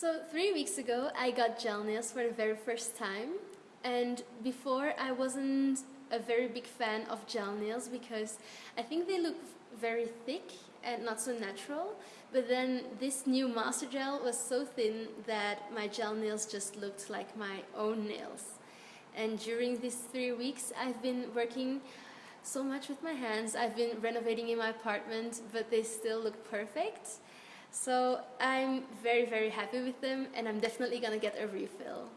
So three weeks ago I got gel nails for the very first time. And before I wasn't a very big fan of gel nails because I think they look very thick and not so natural. But then this new master gel was so thin that my gel nails just looked like my own nails. And during these three weeks I've been working so much with my hands. I've been renovating in my apartment but they still look perfect so I'm very very happy with them and I'm definitely gonna get a refill